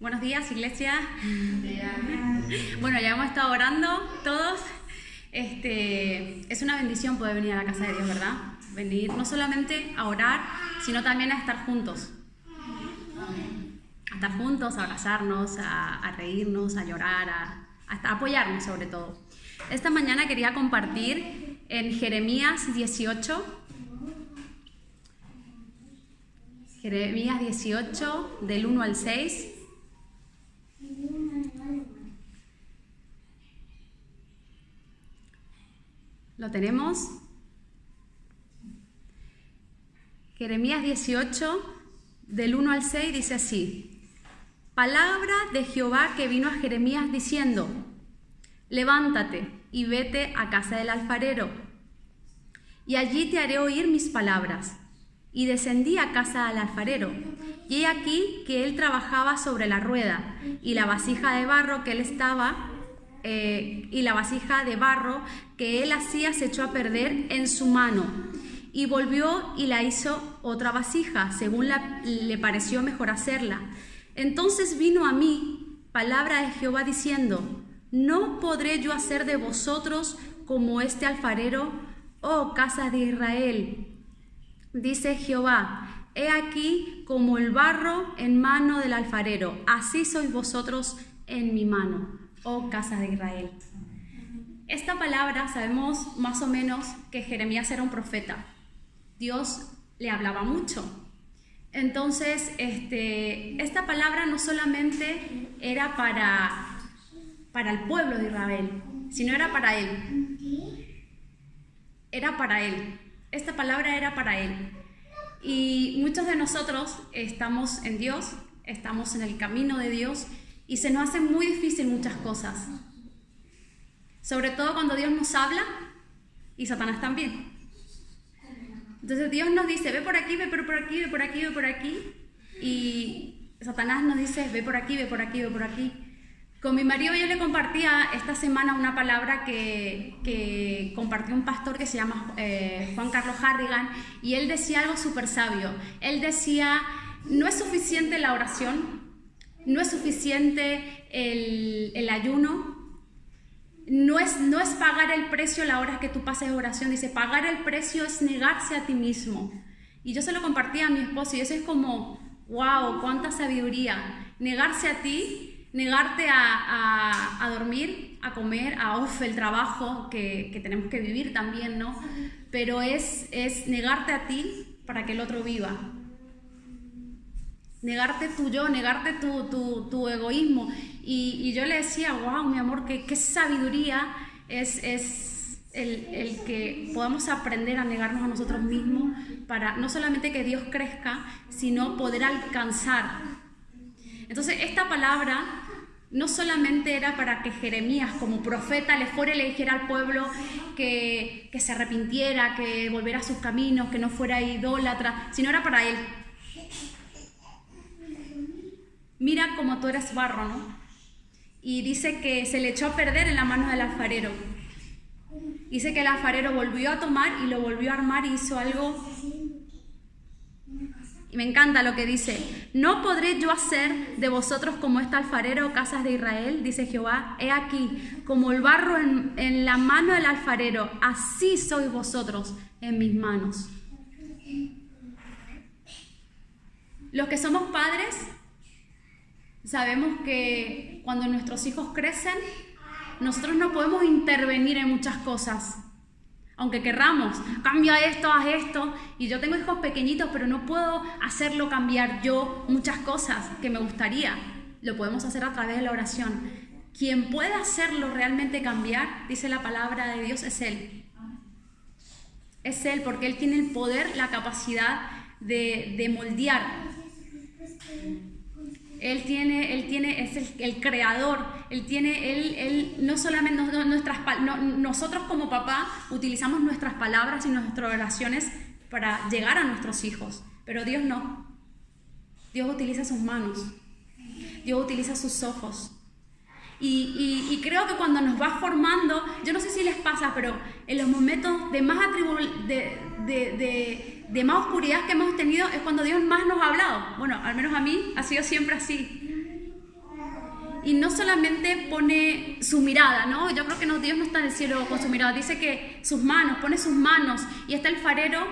Buenos días, iglesia. Bueno, ya hemos estado orando todos. Este, es una bendición poder venir a la casa de Dios, ¿verdad? Venir no solamente a orar, sino también a estar juntos. A estar juntos, a abrazarnos, a, reírnos, a llorar, a, a apoyarnos sobre todo. Esta mañana quería compartir en Jeremías 18, Jeremías 18, del 1 al 6. ¿Lo tenemos? Jeremías 18, del 1 al 6, dice así. Palabra de Jehová que vino a Jeremías diciendo, levántate y vete a casa del alfarero, y allí te haré oír mis palabras. Y descendí a casa del alfarero, y he aquí que él trabajaba sobre la rueda, y la vasija de barro que él estaba eh, y la vasija de barro que él hacía se echó a perder en su mano. Y volvió y la hizo otra vasija, según le pareció mejor hacerla. Entonces vino a mí palabra de Jehová diciendo, ¿no podré yo hacer de vosotros como este alfarero, oh casa de Israel? Dice Jehová, he aquí como el barro en mano del alfarero, así sois vosotros en mi mano oh casa de Israel. Esta palabra sabemos más o menos que Jeremías era un profeta. Dios le hablaba mucho. Entonces, este, esta palabra no solamente era para, para el pueblo de Israel, sino era para él. Era para él. Esta palabra era para él. Y muchos de nosotros estamos en Dios, estamos en el camino de Dios y se nos hace muy difícil muchas cosas. Sobre todo cuando Dios nos habla y Satanás también. Entonces Dios nos dice, ve por aquí, ve por aquí, ve por aquí, ve por aquí. Y Satanás nos dice, ve por aquí, ve por aquí, ve por aquí. Con mi marido yo le compartía esta semana una palabra que, compartió un pastor que se llama eh, Juan Carlos Harrigan y él decía algo súper sabio. Él decía, no es suficiente la oración, no es suficiente el, ayuno, no es, no es pagar el precio la hora que tú pases oración, dice, pagar el precio es negarse a ti mismo. Y yo se lo compartí a mi esposo y eso es como, wow, cuánta sabiduría. Negarse a ti, negarte a, dormir, a comer, a off, el trabajo que, que, tenemos que vivir también, ¿no? Pero es, es negarte a ti para que el otro viva negarte tu yo, negarte tu, egoísmo. Y, yo le decía, wow, mi amor, qué, qué sabiduría es, es el, el, que podamos aprender a negarnos a nosotros mismos para no solamente que Dios crezca, sino poder alcanzar. Entonces, esta palabra no solamente era para que Jeremías como profeta le fuera y le dijera al pueblo que, que se arrepintiera, que volviera a sus caminos, que no fuera idólatra, sino era para él, mira como tú eres barro, ¿no? Y dice que se le echó a perder en la mano del alfarero. Dice que el alfarero volvió a tomar y lo volvió a armar y hizo algo. Y me encanta lo que dice, no podré yo hacer de vosotros como este alfarero, casas de Israel, dice Jehová, he aquí, como el barro en, en la mano del alfarero, así sois vosotros en mis manos. Los que somos padres Sabemos que cuando nuestros hijos crecen, nosotros no podemos intervenir en muchas cosas. Aunque querramos, cambia esto, haz esto. Y yo tengo hijos pequeñitos, pero no puedo hacerlo cambiar yo muchas cosas que me gustaría. Lo podemos hacer a través de la oración. Quien puede hacerlo realmente cambiar, dice la palabra de Dios, es Él. Es Él, porque Él tiene el poder, la capacidad de, de moldear él tiene, él tiene, es el, creador, él tiene, él, él no solamente nuestras, nosotros como papá utilizamos nuestras palabras y nuestras oraciones para llegar a nuestros hijos, pero Dios no. Dios utiliza sus manos, Dios utiliza sus ojos. Y, creo que cuando nos va formando, yo no sé si les pasa, pero en los momentos de más de, de de más oscuridad que hemos tenido es cuando Dios más nos ha hablado. Bueno, al menos a mí ha sido siempre así. y no solamente pone su mirada, ¿no? Yo creo que no, Dios no está en el cielo con su mirada, dice que sus manos, pone sus manos y está el farero,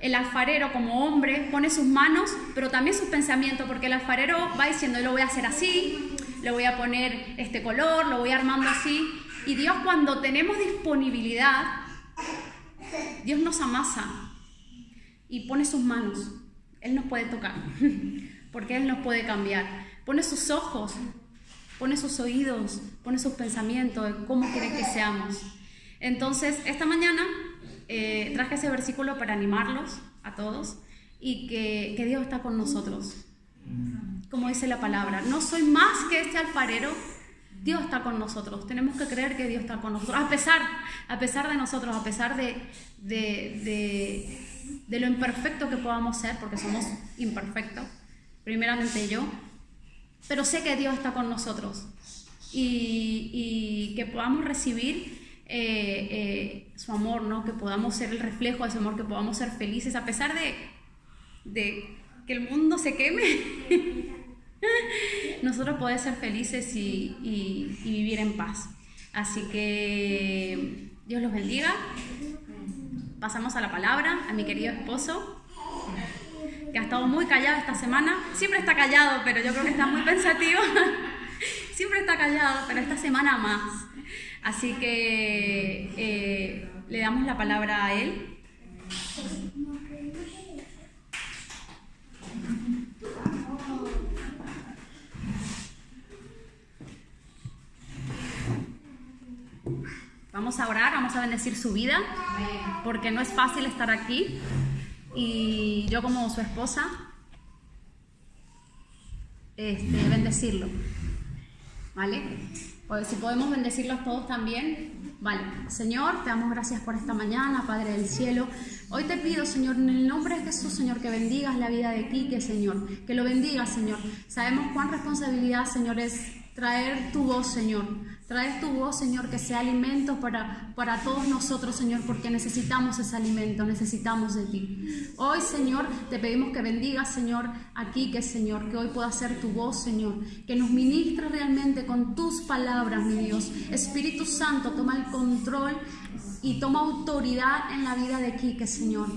el alfarero como hombre, pone sus manos, pero también sus pensamientos, porque el alfarero va diciendo, lo voy a hacer así, le voy a poner este color, lo voy armando así, y Dios cuando tenemos disponibilidad, Dios nos amasa y pone sus manos, Él nos puede tocar, porque Él nos puede cambiar, pone sus ojos pone sus oídos, pone sus pensamientos cómo quiere que seamos. Entonces, esta mañana eh, traje ese versículo para animarlos a todos y que, Dios está con nosotros. Como dice la palabra, no soy más que este alfarero, Dios está con nosotros. Tenemos que creer que Dios está con nosotros, a pesar, a pesar de nosotros, a pesar de, de, de lo imperfecto que podamos ser, porque somos imperfectos, primeramente yo, pero sé que Dios está con nosotros y, que podamos recibir eh, eh, su amor, ¿no? que podamos ser el reflejo de ese amor, que podamos ser felices a pesar de, de que el mundo se queme. Nosotros podemos ser felices y, y vivir en paz. Así que Dios los bendiga. Pasamos a la palabra, a mi querido esposo que ha estado muy callado esta semana. Siempre está callado, pero yo creo que está muy pensativo. Siempre está callado, pero esta semana más. Así que eh, le damos la palabra a él. Vamos a orar, vamos a bendecir su vida, porque no es fácil estar aquí y yo como su esposa, este, bendecirlo. ¿Vale? Pues si podemos bendecirlos todos también. Vale, Señor, te damos gracias por esta mañana, Padre del cielo. Hoy te pido, Señor, en el nombre de Jesús, Señor, que bendigas la vida de Quique, Señor. Que lo bendigas, Señor. Sabemos cuán responsabilidad, Señor, es traer tu voz, Señor. Traer tu voz, Señor, que sea alimento para, para todos nosotros, Señor, porque necesitamos ese alimento, necesitamos de ti. Hoy, Señor, te pedimos que bendigas, Señor, aquí que, Señor, que hoy pueda ser tu voz, Señor, que nos ministre realmente con tus palabras, mi Dios. Espíritu Santo, toma el control y toma autoridad en la vida de Quique, Señor.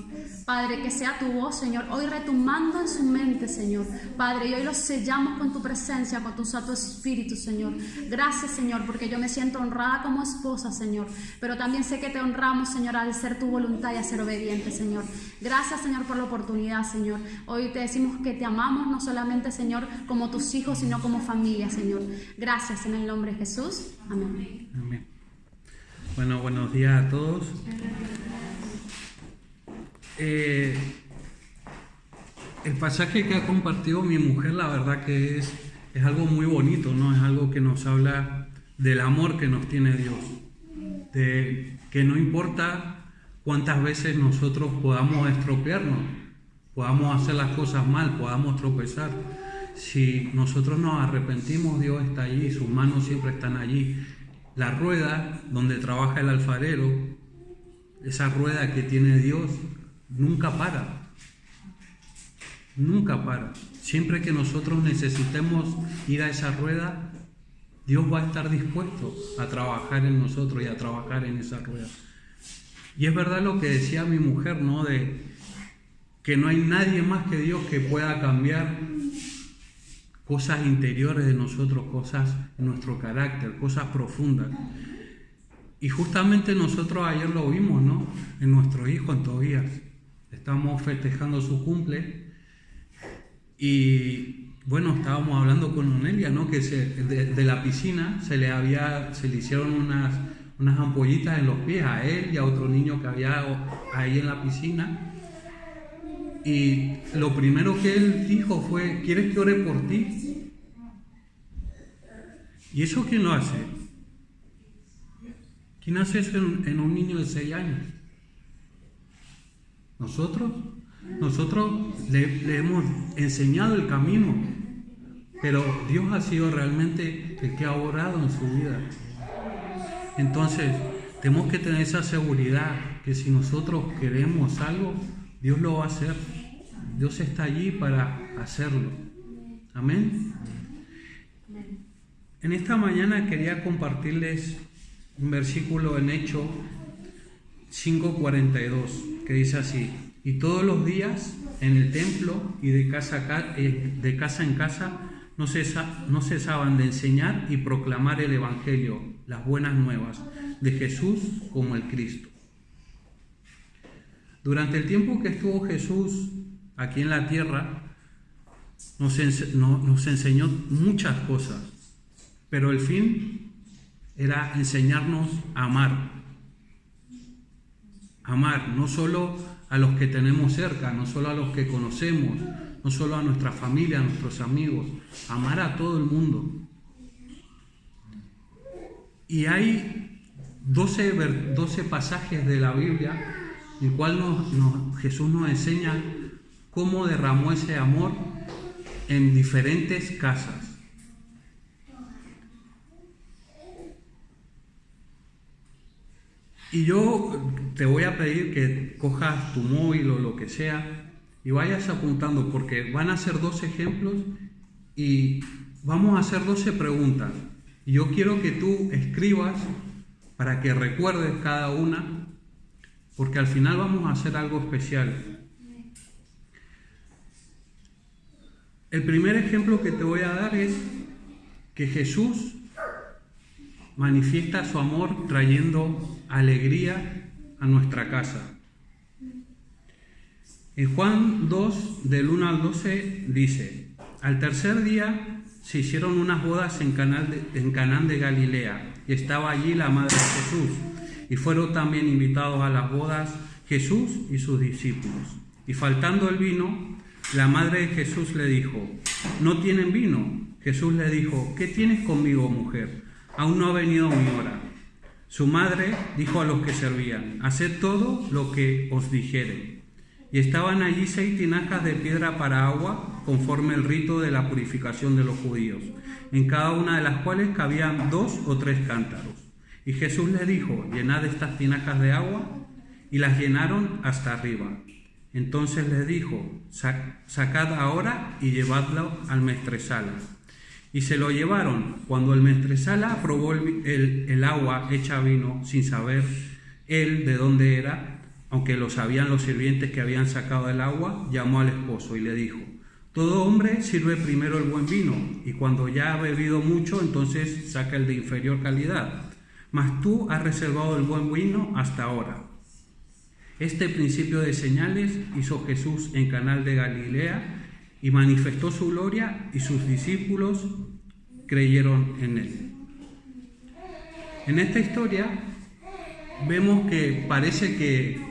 Padre, que sea tu voz, Señor, hoy retumando en su mente, Señor. Padre, y hoy lo sellamos con tu presencia, con tu santo espíritu, Señor. Gracias, Señor, porque yo me siento honrada como esposa, Señor. Pero también sé que te honramos, Señor, al ser tu voluntad y a ser obediente, Señor. Gracias, Señor, por la oportunidad, Señor. Hoy te decimos que te amamos, no solamente, Señor, como tus hijos, sino como familia, Señor. Gracias en el nombre de Jesús. Amén. Amén. Bueno, buenos días a todos. Eh, el pasaje que ha compartido mi mujer, la verdad que es, es algo muy bonito, ¿no? Es algo que nos habla del amor que nos tiene Dios. De que no importa cuántas veces nosotros podamos estropearnos, podamos hacer las cosas mal, podamos tropezar. Si nosotros nos arrepentimos, Dios está allí, sus manos siempre están allí la rueda donde trabaja el alfarero, esa rueda que tiene Dios, nunca para. Nunca para. Siempre que nosotros necesitemos ir a esa rueda, Dios va a estar dispuesto a trabajar en nosotros y a trabajar en esa rueda. Y es verdad lo que decía mi mujer, ¿no? De que no hay nadie más que Dios que pueda cambiar cosas interiores de nosotros, cosas en nuestro carácter, cosas profundas. Y justamente nosotros ayer lo vimos, ¿no? En nuestro hijo, en Tobías. Estamos festejando su cumple y bueno, estábamos hablando con Onelia, ¿no? Que de, la piscina se le, había, se le hicieron unas, unas ampollitas en los pies a él y a otro niño que había ahí en la piscina. Y lo primero que él dijo fue, ¿quieres que ore por ti? ¿Y eso quién lo hace? ¿Quién hace eso en, un niño de 6 años? ¿Nosotros? Nosotros le, hemos enseñado el camino, pero Dios ha sido realmente el que ha orado en su vida. Entonces, tenemos que tener esa seguridad que si nosotros queremos algo, Dios lo va a hacer. Dios está allí para hacerlo. Amén. En esta mañana quería compartirles un versículo en Hecho 5:42 que dice así, y todos los días en el templo y de casa, eh, de casa en casa no, no cesaban de enseñar y proclamar el Evangelio, las buenas nuevas de Jesús como el Cristo. Durante el tiempo que estuvo Jesús aquí en la tierra, nos, nos enseñó muchas cosas, pero el fin era enseñarnos a amar. Amar no solo a los que tenemos cerca, no solo a los que conocemos, no solo a nuestra familia, a nuestros amigos, amar a todo el mundo. Y hay 12, 12 pasajes de la Biblia el cual Jesús nos enseña cómo derramó ese amor en diferentes casas. Y yo te voy a pedir que cojas tu móvil o lo que sea y vayas apuntando porque van a ser dos ejemplos y vamos a hacer 12 preguntas. Y yo quiero que tú escribas para que recuerdes cada una porque al final vamos a hacer algo especial. El primer ejemplo que te voy a dar es que Jesús manifiesta su amor trayendo alegría a nuestra casa. En Juan 2, del 1 al 12, dice, al tercer día se hicieron unas bodas en, en Canán de Galilea y estaba allí la madre de Jesús y fueron también invitados a las bodas Jesús y sus discípulos. Y faltando el vino, la madre de Jesús le dijo, no tienen vino. Jesús le dijo, ¿qué tienes conmigo, mujer? Aún no ha venido mi hora. Su madre dijo a los que servían, haced todo lo que os dijere. Y estaban allí seis tinajas de piedra para agua, conforme el rito de la purificación de los judíos, en cada una de las cuales cabían dos o tres cántaros. Y Jesús le dijo, llenad estas tinajas de agua, y las llenaron hasta arriba. Entonces les dijo, sacad ahora y llevadlo al mestresala. Y se lo llevaron. Cuando el mestresala probó el, el agua hecha vino, sin saber él de dónde era, aunque lo sabían los sirvientes que habían sacado el agua, llamó al esposo y le dijo, todo hombre sirve primero el buen vino, y cuando ya ha bebido mucho, entonces saca el de inferior calidad. Mas tú has reservado el buen vino hasta ahora. Este principio de señales hizo Jesús en Canal de Galilea y manifestó su gloria y sus discípulos creyeron en él. En esta historia vemos que parece que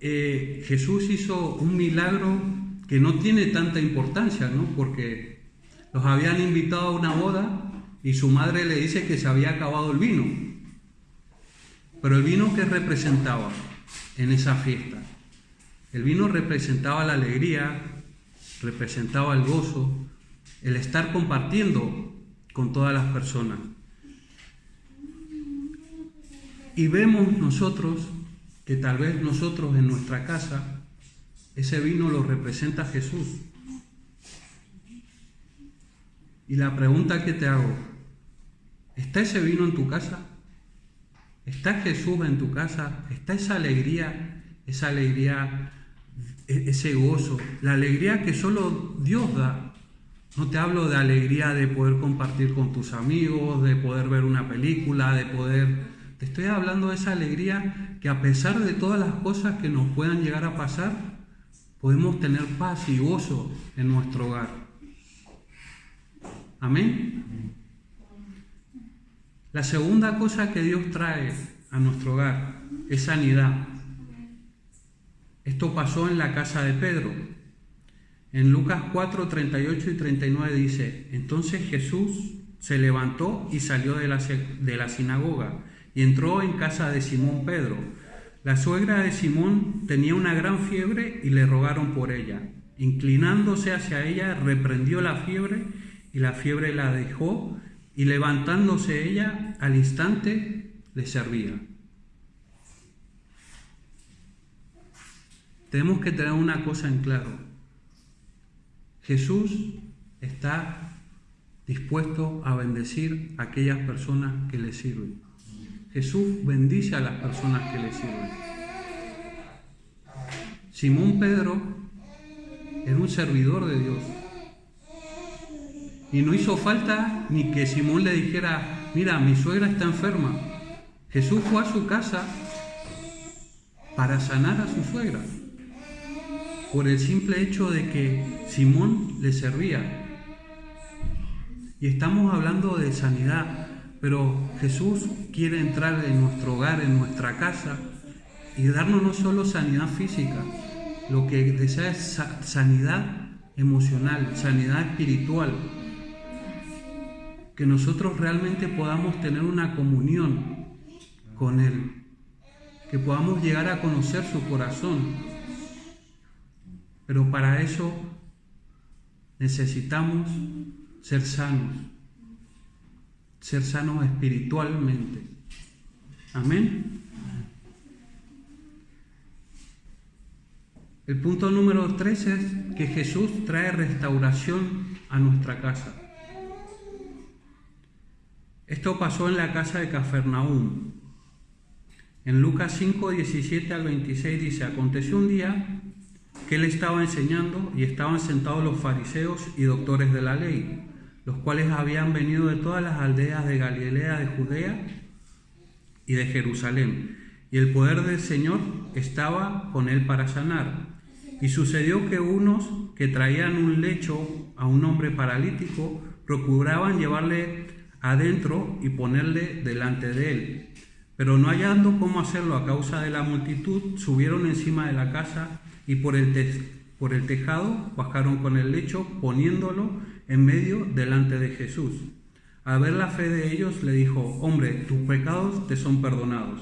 eh, Jesús hizo un milagro que no tiene tanta importancia, ¿no? Porque los habían invitado a una boda y su madre le dice que se había acabado el vino. Pero el vino que representaba en esa fiesta. El vino representaba la alegría, representaba el gozo, el estar compartiendo con todas las personas. Y vemos nosotros que tal vez nosotros en nuestra casa, ese vino lo representa Jesús. Y la pregunta que te hago, ¿está ese vino en tu casa? ¿Está Jesús en tu casa? ¿Está esa alegría, esa alegría, e-, ese gozo, la alegría que solo Dios da? No te hablo de alegría de poder compartir con tus amigos, de poder ver una película, de poder... Te estoy hablando de esa alegría que a pesar de todas las cosas que nos puedan llegar a pasar, podemos tener paz y gozo en nuestro hogar. Amén. La segunda cosa que Dios trae a nuestro hogar es sanidad. Esto pasó en la casa de Pedro. En Lucas 4, 38 y 39 dice, entonces Jesús se levantó y salió de la, de la sinagoga y entró en casa de Simón Pedro. La suegra de Simón tenía una gran fiebre y le rogaron por ella. Inclinándose hacia ella, reprendió la fiebre y la fiebre la dejó y levantándose ella al instante le servía. Tenemos que tener una cosa en claro. Jesús está dispuesto a bendecir a aquellas personas que le sirven. Jesús bendice a las personas que le sirven. Simón Pedro era un servidor de Dios. Y no hizo falta ni que Simón le dijera, mira, mi suegra está enferma. Jesús fue a su casa para sanar a su suegra, por el simple hecho de que Simón le servía. Y estamos hablando de sanidad, pero Jesús quiere entrar en nuestro hogar, en nuestra casa, y darnos no solo sanidad física, lo que desea es sanidad emocional, sanidad espiritual. Que nosotros realmente podamos tener una comunión con Él, que podamos llegar a conocer su corazón. Pero para eso necesitamos ser sanos, ser sanos espiritualmente. Amén. El punto número tres es que Jesús trae restauración a nuestra casa. Esto pasó en la casa de Cafarnaúm. En Lucas 5, 17 al 26 dice, aconteció un día que él estaba enseñando y estaban sentados los fariseos y doctores de la ley, los cuales habían venido de todas las aldeas de Galilea, de Judea y de Jerusalén. Y el poder del Señor estaba con él para sanar. Y sucedió que unos que traían un lecho a un hombre paralítico procuraban llevarle adentro y ponerle delante de él. Pero no hallando cómo hacerlo a causa de la multitud, subieron encima de la casa y por el, por el tejado bajaron con el lecho, poniéndolo en medio delante de Jesús. A ver la fe de ellos, le dijo, hombre, tus pecados te son perdonados.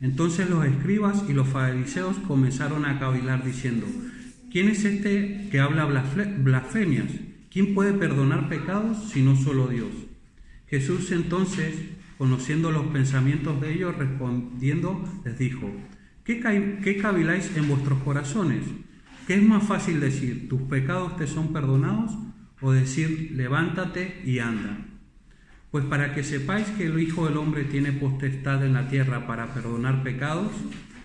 Entonces los escribas y los fariseos comenzaron a cavilar diciendo, ¿quién es este que habla blasfemias? ¿Quién puede perdonar pecados si no solo Dios? Jesús entonces, conociendo los pensamientos de ellos, respondiendo, les dijo, ¿qué, caviláis en vuestros corazones? ¿Qué es más fácil decir, tus pecados te son perdonados? o decir, levántate y anda. Pues para que sepáis que el Hijo del Hombre tiene potestad en la tierra para perdonar pecados,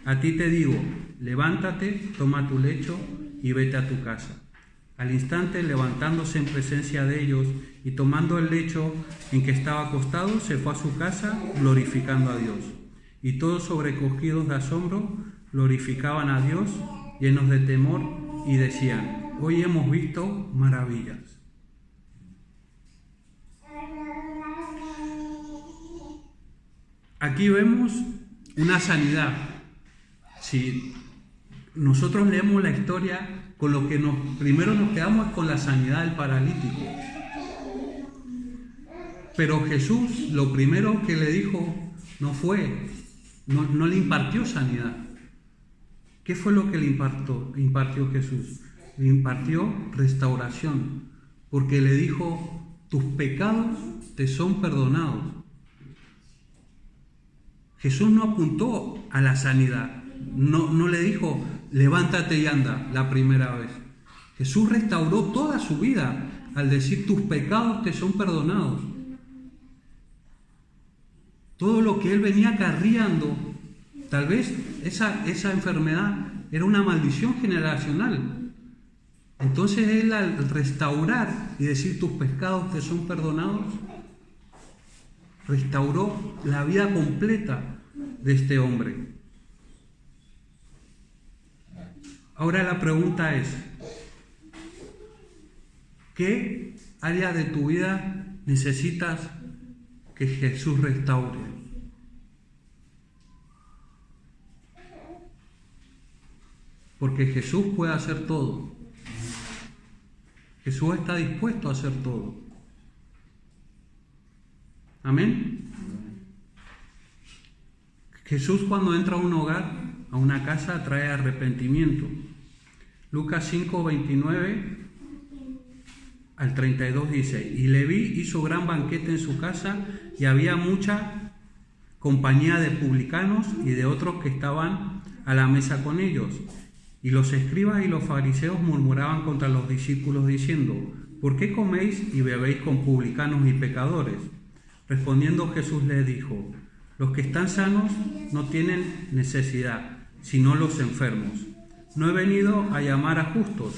a ti te digo, levántate, toma tu lecho y vete a tu casa. Al instante, levantándose en presencia de ellos y tomando el lecho en que estaba acostado, se fue a su casa glorificando a Dios. Y todos sobrecogidos de asombro glorificaban a Dios, llenos de temor, y decían, hoy hemos visto maravillas. Aquí vemos una sanidad. Si nosotros leemos la historia, con lo que nos, primero nos quedamos con la sanidad del paralítico. Pero Jesús lo primero que le dijo no fue, no, no le impartió sanidad. ¿Qué fue lo que le impartió, impartió Jesús? Le impartió restauración, porque le dijo, tus pecados te son perdonados. Jesús no apuntó a la sanidad, no, no le dijo, levántate y anda la primera vez. Jesús restauró toda su vida al decir, tus pecados te son perdonados. Todo lo que él venía carriando, tal vez esa, esa enfermedad era una maldición generacional. Entonces él al restaurar y decir tus pecados te son perdonados, restauró la vida completa de este hombre. Ahora la pregunta es, ¿qué área de tu vida necesitas que Jesús restaure? Porque Jesús puede hacer todo. Jesús está dispuesto a hacer todo. Amén. Jesús cuando entra a un hogar, a una casa, trae arrepentimiento. Lucas 5, 29 al 32 dice, y Leví hizo gran banquete en su casa y había mucha compañía de publicanos y de otros que estaban a la mesa con ellos. Y los escribas y los fariseos murmuraban contra los discípulos diciendo, ¿por qué coméis y bebéis con publicanos y pecadores? Respondiendo Jesús les dijo, los que están sanos no tienen necesidad, sino los enfermos. No he venido a llamar a justos,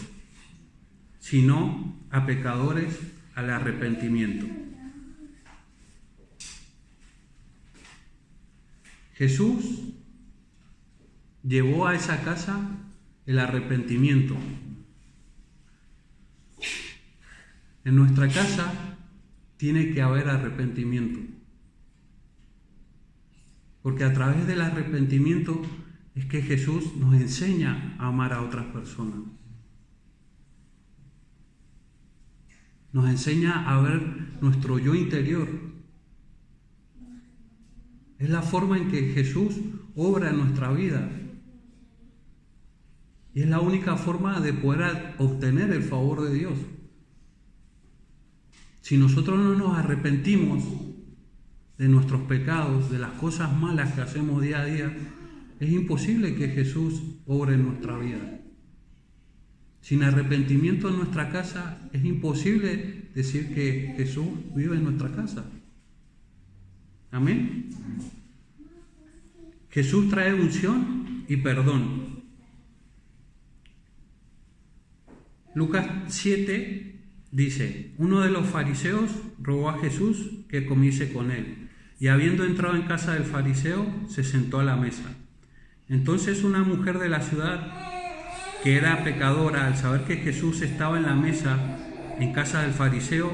sino a pecadores al arrepentimiento. Jesús llevó a esa casa el arrepentimiento. En nuestra casa tiene que haber arrepentimiento. Porque a través del arrepentimiento es que Jesús nos enseña a amar a otras personas. Nos enseña a ver nuestro yo interior. Es la forma en que Jesús obra en nuestra vida. Y es la única forma de poder obtener el favor de Dios. Si nosotros no nos arrepentimos de nuestros pecados, de las cosas malas que hacemos día a día, es imposible que Jesús obre en nuestra vida. Sin arrepentimiento en nuestra casa, es imposible decir que Jesús vive en nuestra casa. Amén. Jesús trae unción y perdón. Lucas 7 dice, uno de los fariseos rogó a Jesús que comiese con él, y habiendo entrado en casa del fariseo, se sentó a la mesa. Entonces una mujer de la ciudad, que era pecadora, al saber que Jesús estaba en la mesa en casa del fariseo,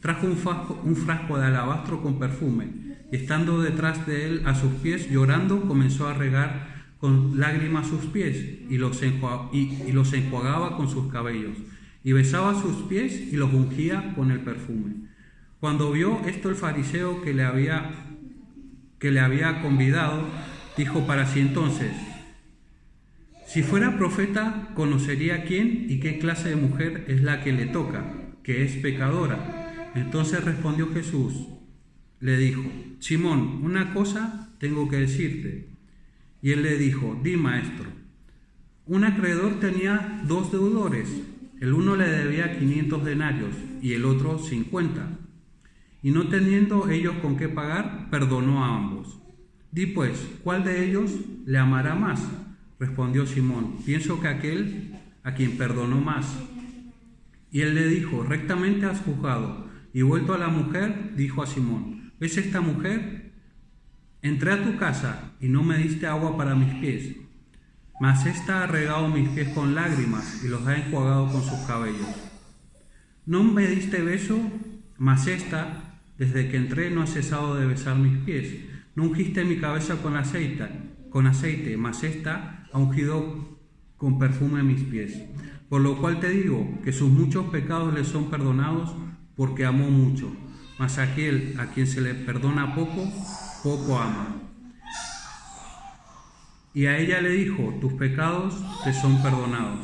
trajo un frasco, un frasco de alabastro con perfume, estando detrás de él a sus pies, llorando, comenzó a regar con lágrimas sus pies y los, y los enjuagaba con sus cabellos, y besaba sus pies y los ungía con el perfume. Cuando vio esto el fariseo que le había, que le había convidado, Dijo para sí entonces, si fuera profeta, conocería quién y qué clase de mujer es la que le toca, que es pecadora. Entonces respondió Jesús, le dijo, Simón, una cosa tengo que decirte. Y él le dijo, di maestro. Un acreedor tenía dos deudores, el uno le debía 500 denarios y el otro 50. Y no teniendo ellos con qué pagar, perdonó a ambos. Di pues, ¿cuál de ellos le amará más? Respondió Simón, pienso que aquel a quien perdonó más. Y él le dijo, rectamente has juzgado. Y vuelto a la mujer, dijo a Simón, ¿ves esta mujer? Entré a tu casa y no me diste agua para mis pies, mas ésta ha regado mis pies con lágrimas y los ha enjuagado con sus cabellos. No me diste beso, mas ésta, desde que entré, no ha cesado de besar mis pies. No ungiste mi cabeza con aceite, con aceite, mas esta ha ungido con perfume mis pies. Por lo cual te digo que sus muchos pecados le son perdonados porque amó mucho. Mas aquel a quien se le perdona poco, poco ama. Y a ella le dijo, tus pecados te son perdonados.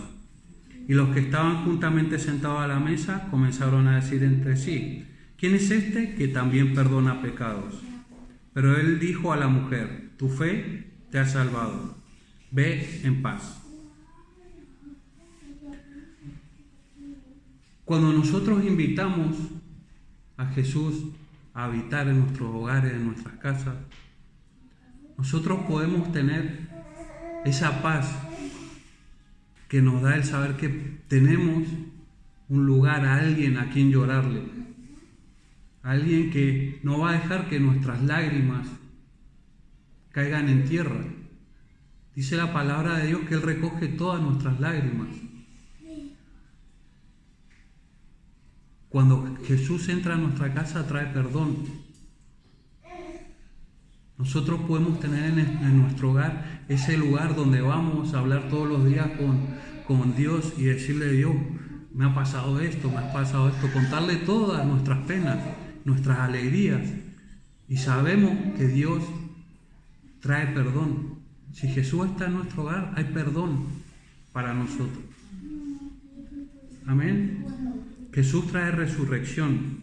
Y los que estaban juntamente sentados a la mesa comenzaron a decir entre sí, ¿quién es este que también perdona pecados? Pero él dijo a la mujer, tu fe te ha salvado, ve en paz. Cuando nosotros invitamos a Jesús a habitar en nuestros hogares, en nuestras casas, nosotros podemos tener esa paz que nos da el saber que tenemos un lugar, a alguien a quien llorarle, alguien que no va a dejar que nuestras lágrimas caigan en tierra. Dice la palabra de Dios que Él recoge todas nuestras lágrimas. Cuando Jesús entra a nuestra casa trae perdón. Nosotros podemos tener en, nuestro hogar ese lugar donde vamos a hablar todos los días con, con Dios y decirle, Dios, me ha pasado esto, me ha pasado esto, contarle todas nuestras penas nuestras alegrías y sabemos que Dios trae perdón. Si Jesús está en nuestro hogar, hay perdón para nosotros. Amén. Jesús trae resurrección.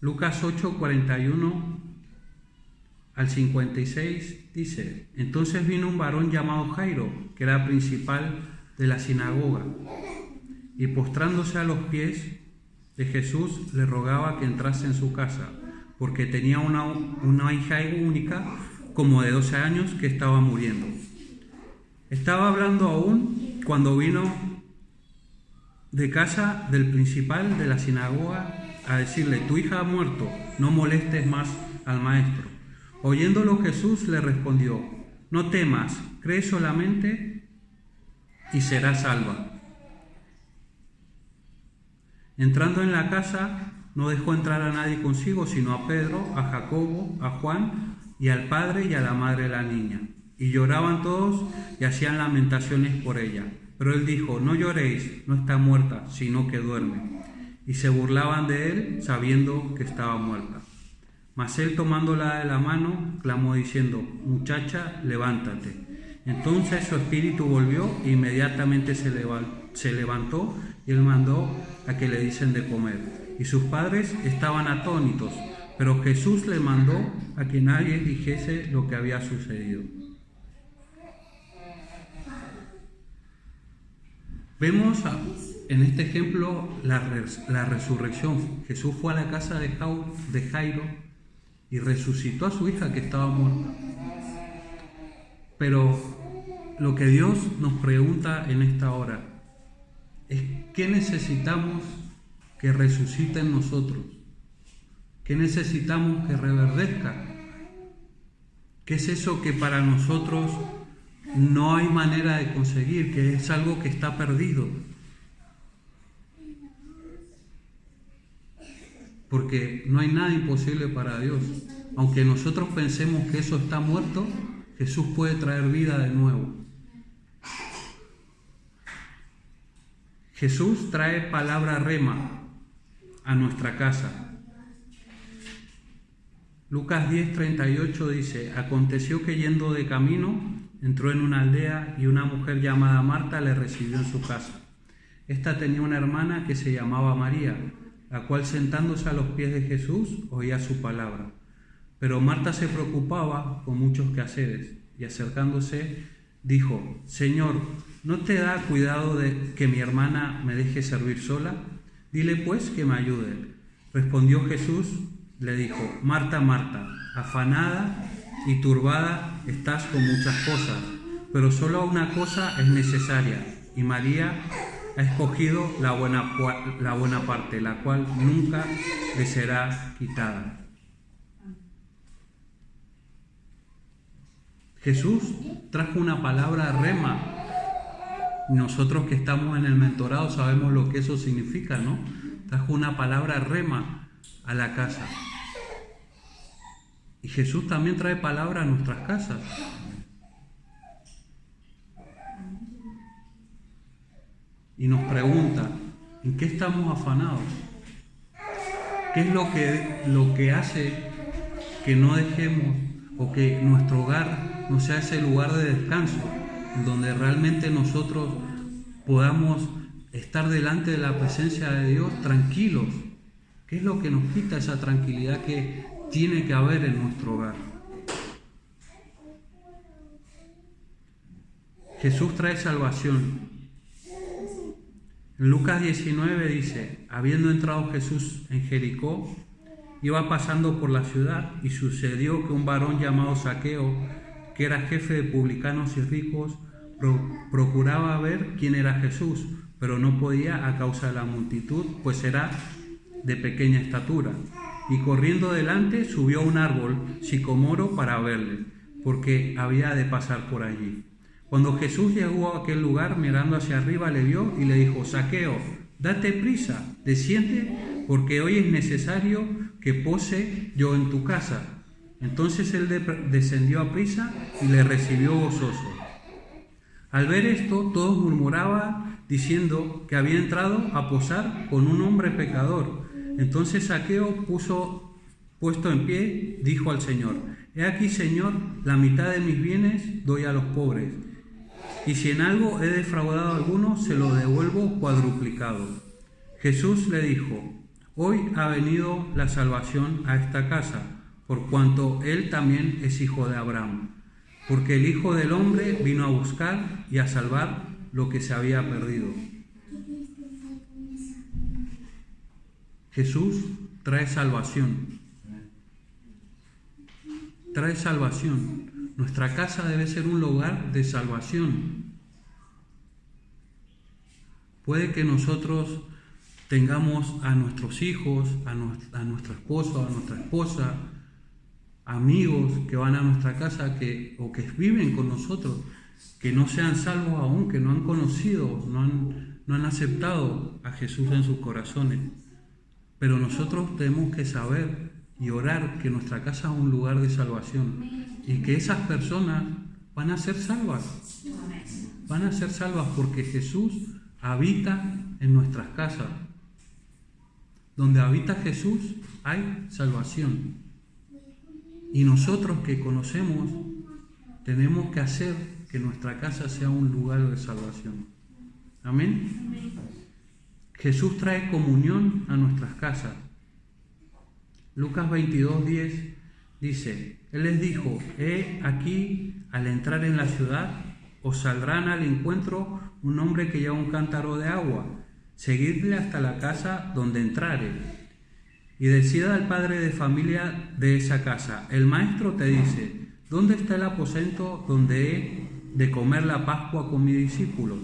Lucas 8, 41 al 56 dice, entonces vino un varón llamado Jairo, que era principal de la sinagoga y postrándose a los pies de Jesús le rogaba que entrase en su casa, porque tenía una, una hija única como de 12 años que estaba muriendo. Estaba hablando aún cuando vino de casa del principal de la sinagoga a decirle, tu hija ha muerto, no molestes más al maestro. Oyéndolo Jesús le respondió, no temas, cree solamente y será salva. Entrando en la casa, no dejó entrar a nadie consigo, sino a Pedro, a Jacobo, a Juan y al padre y a la madre de la niña. Y lloraban todos y hacían lamentaciones por ella. Pero él dijo, no lloréis, no está muerta, sino que duerme. Y se burlaban de él, sabiendo que estaba muerta. Mas él tomándola de la mano, clamó diciendo, muchacha, levántate. Entonces su espíritu volvió e inmediatamente se, levantó y él mandó a que le dicen de comer. Y sus padres estaban atónitos, pero Jesús le mandó a que nadie dijese lo que había sucedido. Vemos en este ejemplo la, resurrección. Jesús fue a la casa de, de Jairo y resucitó a su hija que estaba muerta. Pero lo que Dios nos pregunta en esta hora es qué necesitamos que resucite en nosotros, qué necesitamos que reverdezca, qué es eso que para nosotros no hay manera de conseguir, que es algo que está perdido. Porque no hay nada imposible para Dios. Aunque nosotros pensemos que eso está muerto, Jesús puede traer vida de nuevo. Jesús trae palabra rema a nuestra casa. Lucas 10:38 dice, aconteció que yendo de camino, entró en una aldea y una mujer llamada Marta le recibió en su casa. Esta tenía una hermana que se llamaba María, la cual sentándose a los pies de Jesús oía su palabra. Pero Marta se preocupaba con muchos quehaceres y acercándose dijo, Señor, ¿no te da cuidado de que mi hermana me deje servir sola? Dile pues que me ayude. Respondió Jesús, le dijo, Marta, Marta, afanada y turbada estás con muchas cosas, pero solo una cosa es necesaria, y María ha escogido la buena, la buena parte, la cual nunca le será quitada. Jesús trajo una palabra rema. Nosotros que estamos en el mentorado sabemos lo que eso significa, ¿no? Trajo una palabra rema a la casa. Y Jesús también trae palabra a nuestras casas. Y nos pregunta, ¿en qué estamos afanados? ¿Qué es lo que, lo que hace que no dejemos o que nuestro hogar no sea ese lugar de descanso, donde realmente nosotros podamos estar delante de la presencia de Dios tranquilos? ¿Qué es lo que nos quita esa tranquilidad que tiene que haber en nuestro hogar. Jesús trae salvación. En Lucas 19 dice, habiendo entrado Jesús en Jericó, iba pasando por la ciudad y sucedió que un varón llamado Saqueo, que era jefe de publicanos y ricos, procuraba ver quién era Jesús, pero no podía a causa de la multitud, pues era de pequeña estatura y corriendo delante subió a un árbol sicomoro para verle, porque había de pasar por allí. Cuando Jesús llegó a aquel lugar, mirando hacia arriba, le vio y le dijo, Saqueo, date prisa, desciende, porque hoy es necesario que pose yo en tu casa. Entonces él descendió a prisa y le recibió gozoso. Al ver esto, todos murmuraban diciendo que había entrado a posar con un hombre pecador. Entonces Saqueo puso puesto en pie, dijo al Señor, He aquí, Señor, la mitad de mis bienes doy a los pobres, y si en algo he defraudado alguno, se lo devuelvo cuadruplicado. Jesús le dijo, Hoy ha venido la salvación a esta casa, por cuanto él también es hijo de Abraham, porque el Hijo del Hombre vino a buscar y a salvar lo que se había perdido. Jesús trae salvación. Trae salvación. Nuestra casa debe ser un lugar de salvación. Puede que nosotros tengamos a nuestros hijos, a, nuestro esposo, a nuestra esposa, amigos que van a nuestra casa que, o que viven con nosotros, que no sean salvos aún, que no han conocido, no han, no han aceptado a Jesús en sus corazones. Pero nosotros tenemos que saber y orar que nuestra casa es un lugar de salvación y que esas personas van a ser salvas. Van a ser salvas porque Jesús habita en nuestras casas. Donde habita Jesús hay salvación. Y nosotros que conocemos tenemos que hacer que nuestra casa sea un lugar de salvación. Amén. Jesús trae comunión a nuestras casas. Lucas 22, 10 dice, Él les dijo, he aquí, al entrar en la ciudad, os saldrán al encuentro un hombre que lleva un cántaro de agua. Seguidle hasta la casa donde entrare y decida al padre de familia de esa casa, el maestro te dice, ¿dónde está el aposento donde he de comer la Pascua con mis discípulos?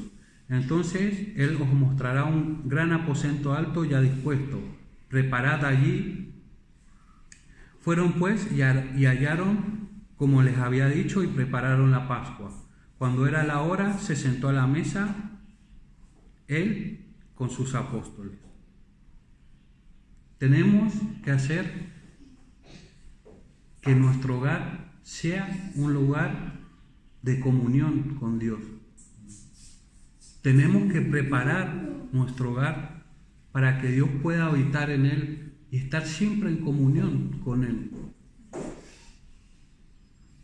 Entonces él os mostrará un gran aposento alto ya dispuesto, preparad allí. Fueron pues y hallaron como les había dicho y prepararon la Pascua. Cuando era la hora, se sentó a la mesa él con sus apóstoles. Tenemos que hacer que nuestro hogar sea un lugar de comunión con Dios. Tenemos que preparar nuestro hogar para que Dios pueda habitar en él y estar siempre en comunión con Él.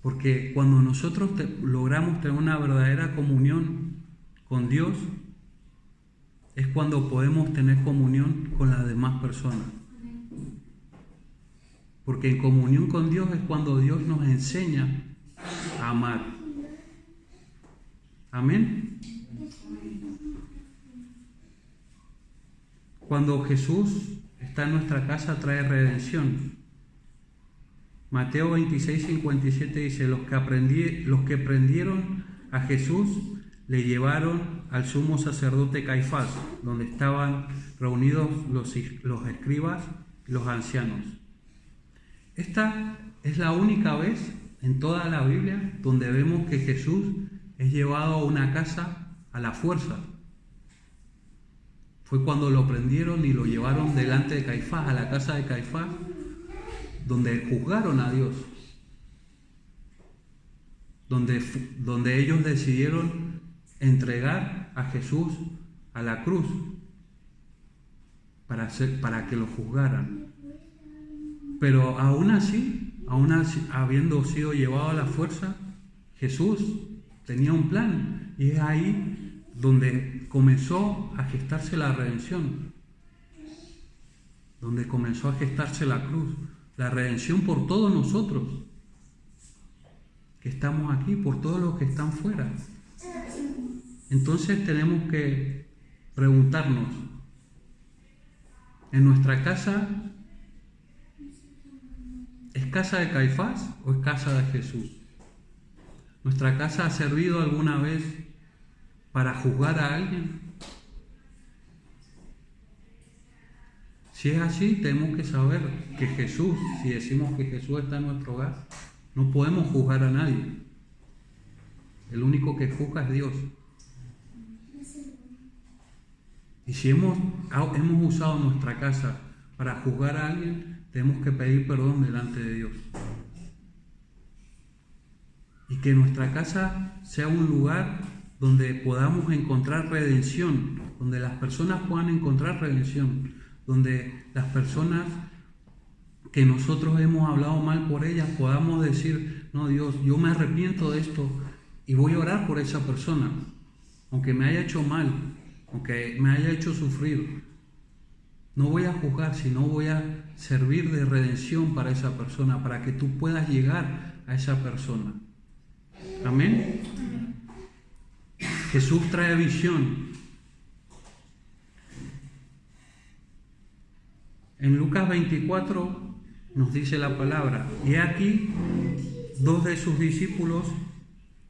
Porque cuando nosotros logramos tener una verdadera comunión con Dios, es cuando podemos tener comunión con las demás personas. Porque en comunión con Dios es cuando Dios nos enseña a amar. Amén. Cuando Jesús está en nuestra casa trae redención. Mateo 26, 57 dice, los que, aprendí, los que prendieron a Jesús le llevaron al sumo sacerdote Caifás, donde estaban reunidos los, los escribas y los ancianos. Esta es la única vez en toda la Biblia donde vemos que Jesús es llevado a una casa a la fuerza. Fue cuando lo prendieron y lo llevaron delante de Caifás, a la casa de Caifás, donde juzgaron a Dios. Donde, donde ellos decidieron entregar a Jesús a la cruz para, para que lo juzgaran. Pero aún así, aún así, habiendo sido llevado a la fuerza, Jesús tenía un plan y es ahí donde comenzó a gestarse la redención, donde comenzó a gestarse la cruz, la redención por todos nosotros que estamos aquí, por todos los que están fuera. Entonces tenemos que preguntarnos, en nuestra casa ¿Es casa de Caifás o es casa de Jesús? ¿Nuestra casa ha servido alguna vez para juzgar a alguien? Si es así, tenemos que saber que Jesús, si decimos que Jesús está en nuestro hogar, no podemos juzgar a nadie. El único que juzga es Dios. Y si hemos, hemos usado nuestra casa para juzgar a alguien, tenemos que pedir perdón delante de Dios. Y que nuestra casa sea un lugar donde podamos encontrar redención, donde las personas puedan encontrar redención, donde las personas que nosotros hemos hablado mal por ellas podamos decir, no Dios, yo me arrepiento de esto y voy a orar por esa persona, aunque me haya hecho mal, aunque me haya hecho sufrir, no voy a juzgar, sino voy a servir de redención para esa persona, para que tú puedas llegar a esa persona. Amén. Jesús trae visión. En Lucas 24 nos dice la palabra, y aquí dos de sus discípulos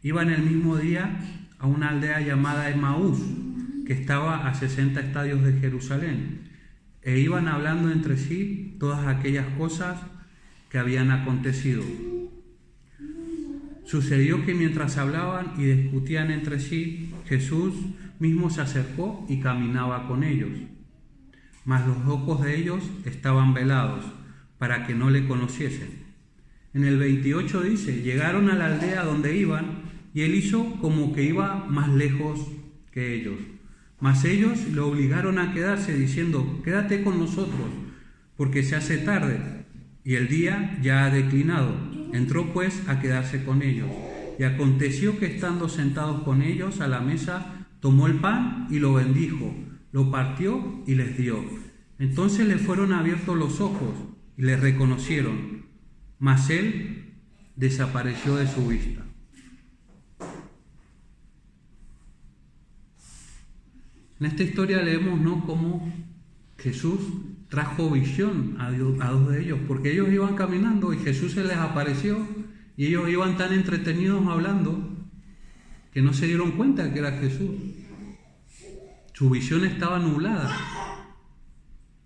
iban el mismo día a una aldea llamada Emaús, que estaba a 60 estadios de Jerusalén, e iban hablando entre sí todas aquellas cosas que habían acontecido. Sucedió que mientras hablaban y discutían entre sí, Jesús mismo se acercó y caminaba con ellos. Mas los ojos de ellos estaban velados para que no le conociesen. En el 28 dice, llegaron a la aldea donde iban y él hizo como que iba más lejos que ellos. Mas ellos lo obligaron a quedarse diciendo, quédate con nosotros, porque se hace tarde y el día ya ha declinado. Entró pues a quedarse con ellos. Y aconteció que estando sentados con ellos a la mesa, tomó el pan y lo bendijo, lo partió y les dio. Entonces le fueron abiertos los ojos y le reconocieron, mas él desapareció de su vista. En esta historia leemos ¿no? cómo Jesús trajo visión a, dos de ellos, porque ellos iban caminando y Jesús se les apareció y ellos iban tan entretenidos hablando que no se dieron cuenta que era Jesús. Su visión estaba nublada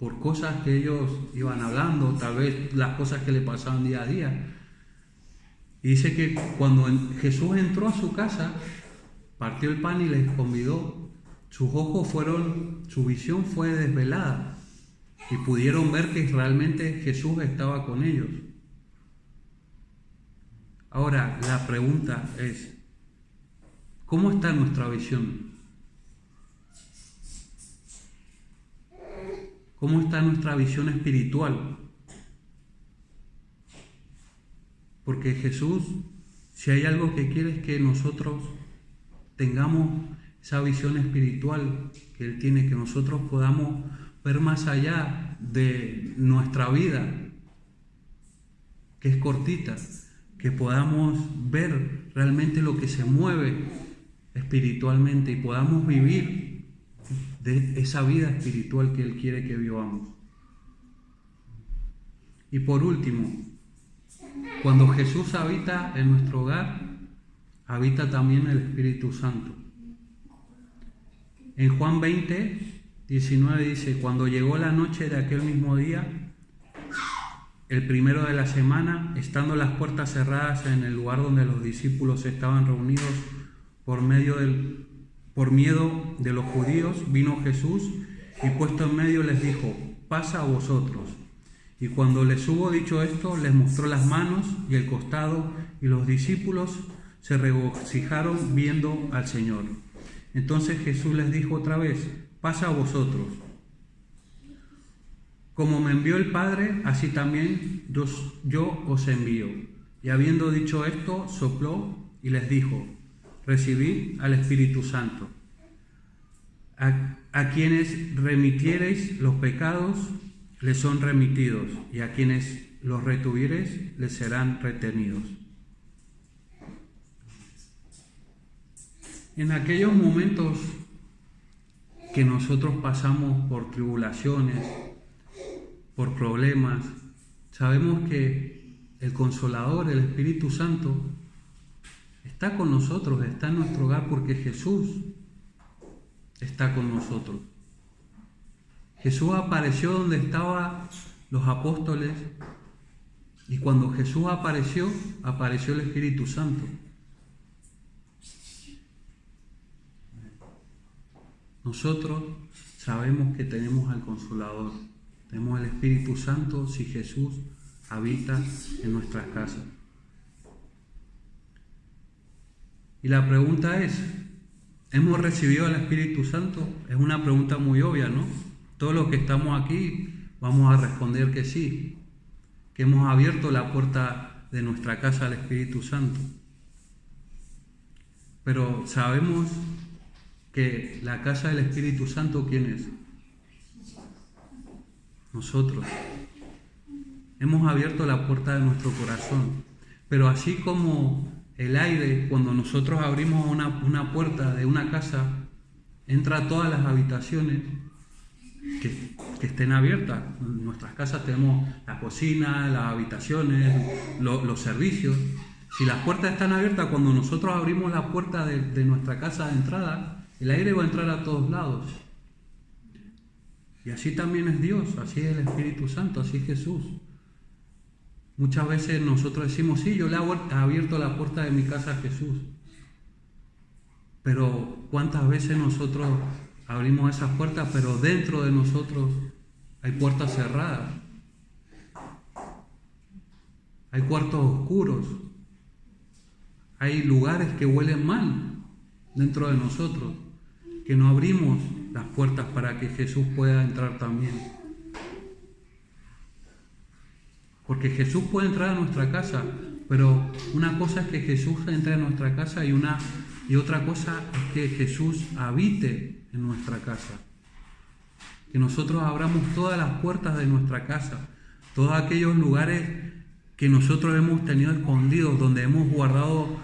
por cosas que ellos iban hablando, tal vez las cosas que le pasaban día a día. Y dice que cuando Jesús entró a su casa, partió el pan y les convidó. Sus ojos fueron, su visión fue desvelada y pudieron ver que realmente Jesús estaba con ellos. Ahora, la pregunta es, ¿cómo está nuestra visión? ¿Cómo está nuestra visión espiritual? Porque Jesús, si hay algo que quiere es que nosotros tengamos esa visión espiritual que Él tiene, que nosotros podamos ver más allá de nuestra vida, que es cortita, que podamos ver realmente lo que se mueve espiritualmente y podamos vivir de esa vida espiritual que Él quiere que vivamos. Y por último, cuando Jesús habita en nuestro hogar, habita también el Espíritu Santo. En Juan 20, 19 dice, cuando llegó la noche de aquel mismo día, el primero de la semana, estando las puertas cerradas en el lugar donde los discípulos estaban reunidos por, medio del, por miedo de los judíos, vino Jesús y puesto en medio les dijo, pasa a vosotros. Y cuando les hubo dicho esto, les mostró las manos y el costado, y los discípulos se regocijaron viendo al Señor. Entonces Jesús les dijo otra vez, pasa a vosotros. Como me envió el Padre, así también yo, os envío. Y habiendo dicho esto, sopló y les dijo, recibid al Espíritu Santo. A, quienes remitiereis los pecados, les son remitidos, y a quienes los retuviereis, les serán retenidos. En aquellos momentos que nosotros pasamos por tribulaciones, por problemas, sabemos que el consolador, el Espíritu Santo, está con nosotros, está en nuestro hogar porque Jesús está con nosotros. Jesús apareció donde estaban los apóstoles y cuando Jesús apareció, apareció el Espíritu Santo. Nosotros sabemos que tenemos al Consolador, tenemos el Espíritu Santo si Jesús habita en nuestras casas. Y la pregunta es, ¿hemos recibido al Espíritu Santo? Es una pregunta muy obvia, ¿no? Todos los que estamos aquí vamos a responder que sí, que hemos abierto la puerta de nuestra casa al Espíritu Santo. Pero sabemos que la casa del Espíritu Santo, ¿quién es? Nosotros. Hemos abierto la puerta de nuestro corazón. Pero así como el aire, cuando nosotros abrimos una, una puerta de una casa, entra todas las habitaciones, que que estén abiertas. En nuestras casas tenemos la cocina, las habitaciones, los servicios. Si las puertas están abiertas, cuando nosotros abrimos la puerta de, de nuestra casa de entrada, el aire va a entrar a todos lados. Y así también es Dios, así es el Espíritu Santo, así es Jesús. Muchas veces nosotros decimos, sí, yo le he abierto la puerta de mi casa a Jesús. Pero ¿cuántas veces nosotros abrimos esas puertas, pero dentro de nosotros hay puertas cerradas? Hay cuartos oscuros. Hay lugares que huelen mal dentro de nosotros, que no abrimos las puertas para que Jesús pueda entrar también. Porque Jesús puede entrar a nuestra casa, pero una cosa es que Jesús entre a nuestra casa y, una, y otra cosa es que Jesús habite en nuestra casa. Que nosotros abramos todas las puertas de nuestra casa, todos aquellos lugares que nosotros hemos tenido escondidos, donde hemos guardado,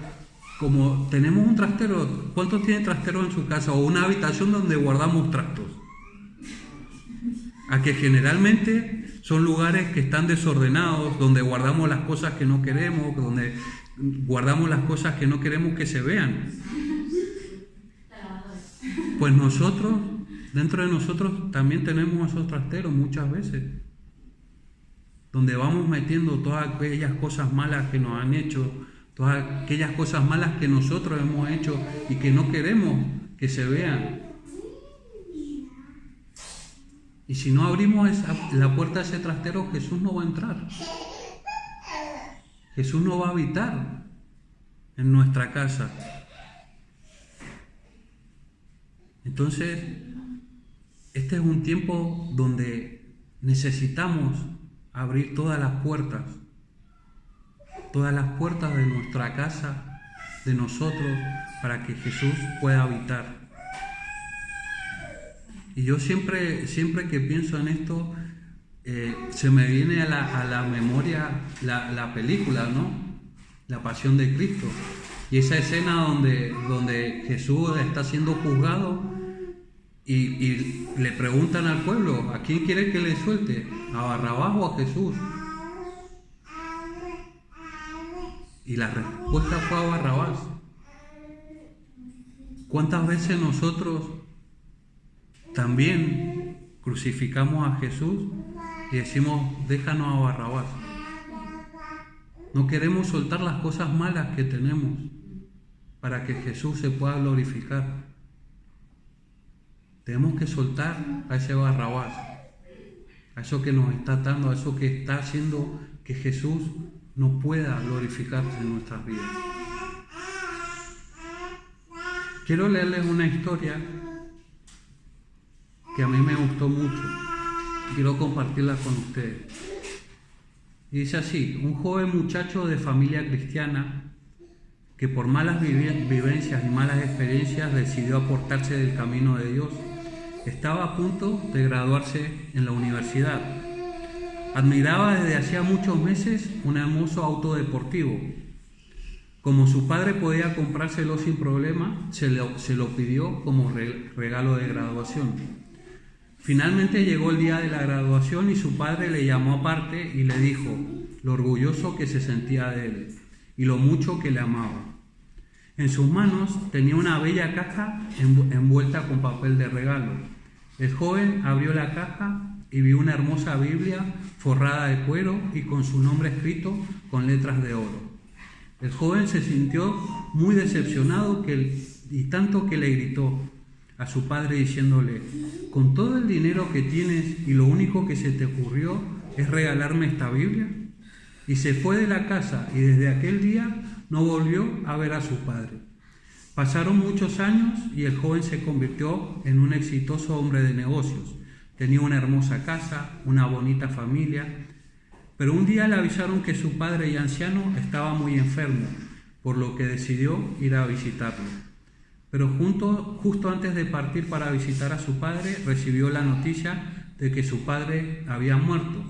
como tenemos un trastero, ¿cuántos tienen trastero en su casa? O una habitación donde guardamos trastos. A que generalmente son lugares que están desordenados, donde guardamos las cosas que no queremos, donde guardamos las cosas que no queremos que se vean. Pues nosotros, dentro de nosotros, también tenemos esos trasteros muchas veces, donde vamos metiendo todas aquellas cosas malas que nos han hecho, todas aquellas cosas malas que nosotros hemos hecho y que no queremos que se vean. Y si no abrimos la puerta de ese trastero, Jesús no va a entrar. Jesús no va a habitar en nuestra casa. Entonces, este es un tiempo donde necesitamos abrir todas las puertas, todas las puertas de nuestra casa, de nosotros, para que Jesús pueda habitar. Y yo siempre, siempre que pienso en esto, eh, se me viene a la, memoria la, película, ¿no? La pasión de Cristo. Y esa escena donde, donde Jesús está siendo juzgado y, y, le preguntan al pueblo, ¿a quién quiere que le suelte? ¿A Barrabás o a Jesús? Y la respuesta fue a Barrabás. ¿Cuántas veces nosotros también crucificamos a Jesús y decimos, déjanos a Barrabás. No queremos soltar las cosas malas que tenemos para que Jesús se pueda glorificar. Tenemos que soltar a ese Barrabás, a eso que nos está atando, a eso que está haciendo que Jesús no pueda glorificarse en nuestras vidas. Quiero leerles una historia que a mí me gustó mucho. Quiero compartirla con ustedes. dice así, un joven muchacho de familia cristiana que por malas vivencias y malas experiencias decidió aportarse del camino de Dios, estaba a punto de graduarse en la universidad. Admiraba desde hacía muchos meses un hermoso auto deportivo. Como su padre podía comprárselo sin problema, se lo, se lo pidió como regalo de graduación. Finalmente llegó el día de la graduación y su padre le llamó aparte y le dijo lo orgulloso que se sentía de él y lo mucho que le amaba. En sus manos tenía una bella caja envuelta con papel de regalo. El joven abrió la caja y vio una hermosa Biblia forrada de cuero y con su nombre escrito con letras de oro. El joven se sintió muy decepcionado y tanto que le gritó, a su padre diciéndole, con todo el dinero que tienes y lo único que se te ocurrió es regalarme esta Biblia. Y se fue de la casa y desde aquel día no volvió a ver a su padre. Pasaron muchos años y el joven se convirtió en un exitoso hombre de negocios. Tenía una hermosa casa, una bonita familia, pero un día le avisaron que su padre y anciano estaba muy enfermo, por lo que decidió ir a visitarlo. Pero justo antes de partir para visitar a su padre, recibió la noticia de que su padre había muerto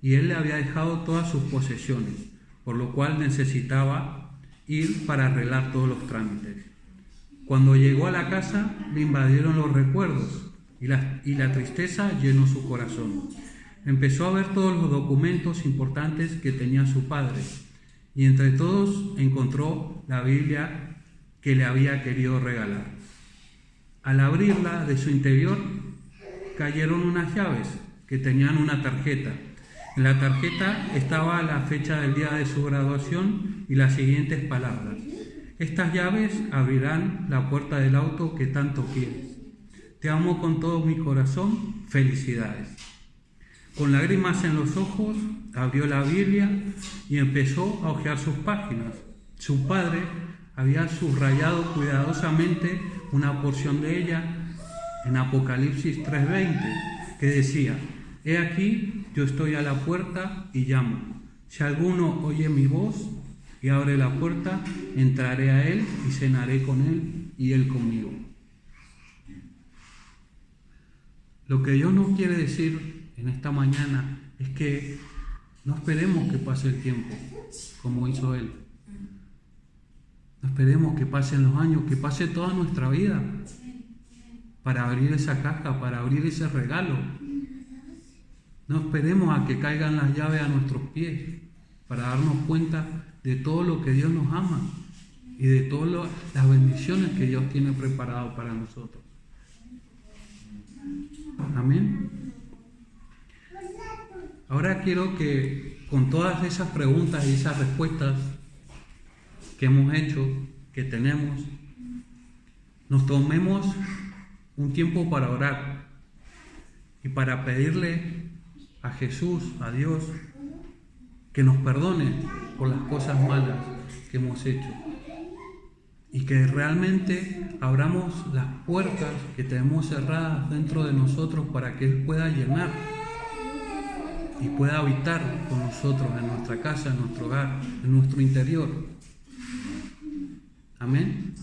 y él le había dejado todas sus posesiones, por lo cual necesitaba ir para arreglar todos los trámites. Cuando llegó a la casa, le invadieron los recuerdos y la, tristeza llenó su corazón. Empezó a ver todos los documentos importantes que tenía su padre y entre todos encontró la Biblia que le había querido regalar. Al abrirla de su interior cayeron unas llaves que tenían una tarjeta. En la tarjeta estaba la fecha del día de su graduación y las siguientes palabras. Estas llaves abrirán la puerta del auto que tanto quieres. Te amo con todo mi corazón. Felicidades. Con lágrimas en los ojos, abrió la Biblia y empezó a hojear sus páginas. Su padre había subrayado cuidadosamente una porción de ella en Apocalipsis 3:20, que decía, He aquí, yo estoy a la puerta y llamo. Si alguno oye mi voz y abre la puerta, entraré a él y cenaré con él y él conmigo. Lo que Dios nos quiere decir en esta mañana es que no esperemos que pase el tiempo como hizo Él. No esperemos que pasen los años, que pase toda nuestra vida para abrir esa caja, para abrir ese regalo. No esperemos a que caigan las llaves a nuestros pies para darnos cuenta de todo lo que Dios nos ama y de todas las bendiciones que Dios tiene preparado para nosotros. Amén. Ahora quiero que con todas esas preguntas y esas respuestas que hemos hecho, que tenemos, nos tomemos un tiempo para orar y para pedirle a Jesús, a Dios, que nos perdone por las cosas malas que hemos hecho y que realmente abramos las puertas que tenemos cerradas dentro de nosotros para que Él pueda llenar y pueda habitar con nosotros en nuestra casa, en nuestro hogar, en nuestro interior. Amén.